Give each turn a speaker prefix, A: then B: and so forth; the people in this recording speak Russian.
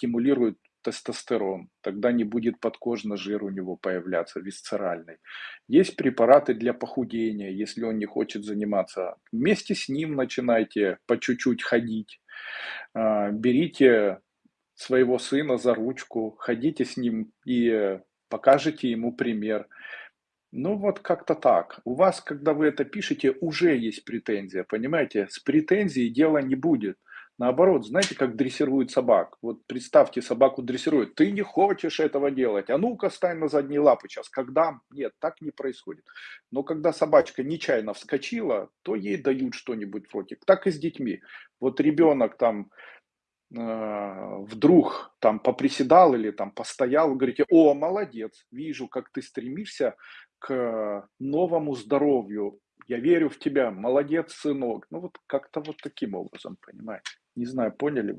A: стимулирует тестостерон, тогда не будет подкожный жир у него появляться, висцеральный. Есть препараты для похудения, если он не хочет заниматься. Вместе с ним начинайте по чуть-чуть ходить. А, берите своего сына за ручку, ходите с ним и покажите ему пример. Ну вот как-то так. У вас, когда вы это пишете, уже есть претензия, понимаете? С претензией дела не будет. Наоборот, знаете, как дрессируют собак? Вот представьте, собаку дрессируют. Ты не хочешь этого делать. А ну-ка, стань на задние лапы сейчас. Когда? Нет, так не происходит. Но когда собачка нечаянно вскочила, то ей дают что-нибудь вроде. Так и с детьми. Вот ребенок там э, вдруг там поприседал или там постоял, говорите, о, молодец, вижу, как ты стремишься к новому здоровью. Я верю в тебя, молодец, сынок. Ну вот как-то вот таким образом, понимаете? Не знаю, поняли вы?